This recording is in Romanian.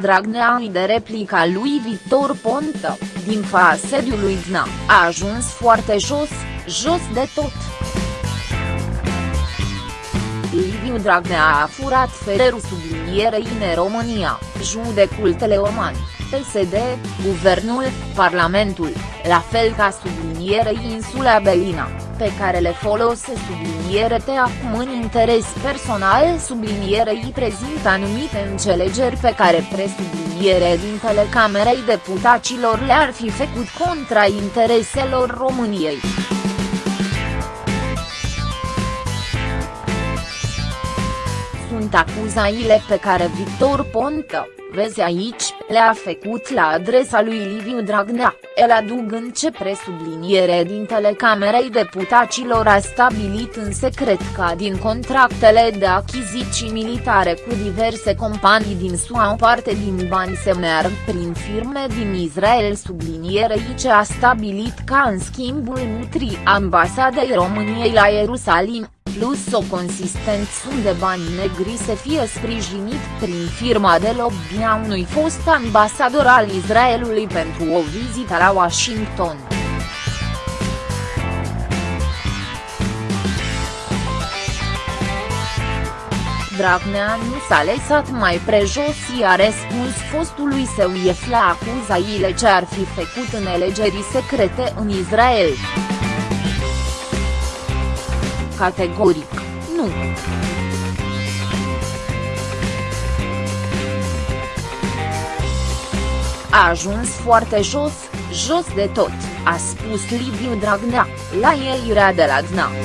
Dragnea de replica lui Victor Ponta, din fa sediului DNA, a ajuns foarte jos, jos de tot. Liviu Dragnea a furat fererul sublinierei în România, judecul Teleormani, PSD, Guvernul, Parlamentul, la fel ca sublinierei insula Belina, pe care le folose subliniere te acum în interes personal sublinierei prezintă anumite înțelegeri pe care presubliniere dintele Camerei Deputaților le-ar fi făcut contra intereselor României. sunt acuzaile pe care Victor Ponta, vezi aici, le-a făcut la adresa lui Liviu Dragnea, el adugând ce presubliniere din Camerei Deputaților a stabilit în secret ca din contractele de achiziții militare cu diverse companii din SUA o parte din bani se merg prin firme din Israel sublinierei ce a stabilit ca în schimbul nutri ambasadei României la Ierusalim, plus o consistent sum de bani negri să fie sprijinit prin firma de lobby a unui fost ambasador al Israelului pentru o vizită la Washington. Dragnea nu s-a lăsat mai prejos și a răspuns fostului său ief la acuzaile ce ar fi făcut în alegerii secrete în Israel categoric, nu. A ajuns foarte jos, jos de tot, a spus Liviu Dragnea, la ieșirea de la DNA.